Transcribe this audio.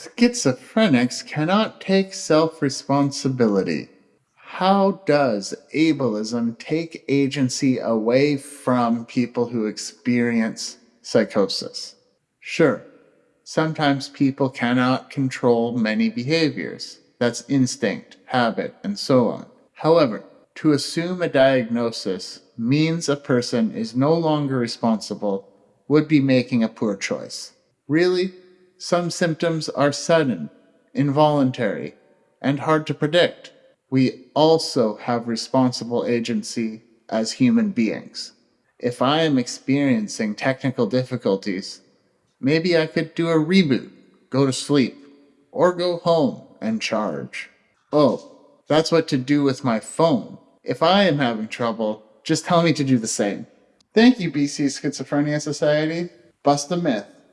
Schizophrenics cannot take self responsibility. How does ableism take agency away from people who experience psychosis? Sure, sometimes people cannot control many behaviors. That's instinct, habit, and so on. However, to assume a diagnosis means a person is no longer responsible would be making a poor choice. Really, some symptoms are sudden, involuntary, and hard to predict. We also have responsible agency as human beings. If I am experiencing technical difficulties, maybe I could do a reboot, go to sleep, or go home and charge. Oh, that's what to do with my phone. If I am having trouble, just tell me to do the same. Thank you, BC Schizophrenia Society. Bust a myth.